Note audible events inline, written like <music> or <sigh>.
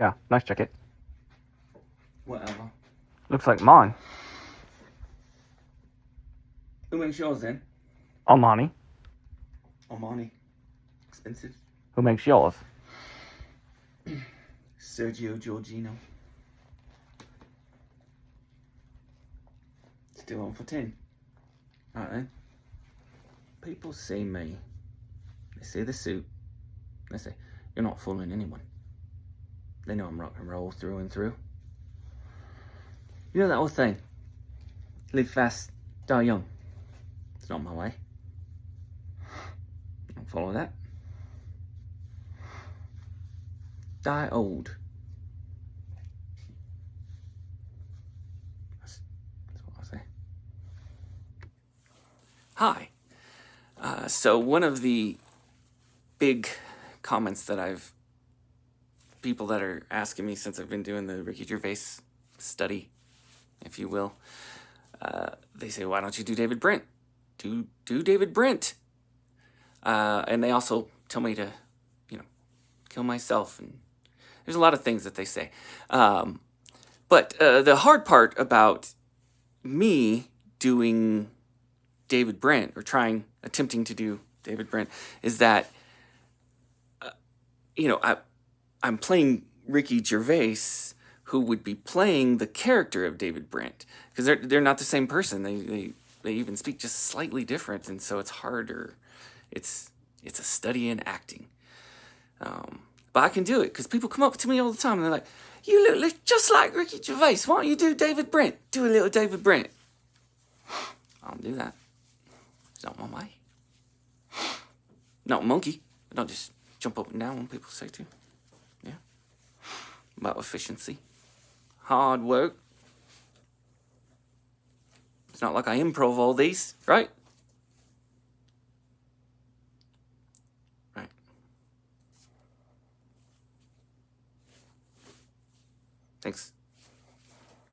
Yeah, nice jacket. Whatever. Looks like mine. Who makes yours then? Armani. Armani. Expensive. Who makes yours? <clears throat> Sergio Giorgino. Still on for 10. Alright then. People see me. They see the suit. They say, you're not fooling anyone. They know I'm rock and roll through and through. You know that old saying? Live fast, die young. It's not my way. Don't follow that. Die old. That's, that's what I say. Hi. Uh, so one of the big comments that I've people that are asking me since I've been doing the Ricky Gervais study, if you will, uh, they say, "Why don't you do David Brent? Do do David Brent?" Uh, and they also tell me to, you know, kill myself. And there's a lot of things that they say. Um, but uh, the hard part about me doing David Brent or trying, attempting to do David Brent is that, uh, you know, I, I'm playing Ricky Gervais, who would be playing the character of David Brent, because they're they're not the same person. They they they even speak just slightly different, and so it's harder. It's it's a study in acting. Um, but I can do it because people come up to me all the time and they're like, "You look just like Ricky Gervais. Why don't you do David Brent? Do a little David Brent." <sighs> I'll do that. It's not my way. Not monkey. I don't just jump up and down when people say to about efficiency, hard work. It's not like I improv all these, right? Right. Thanks.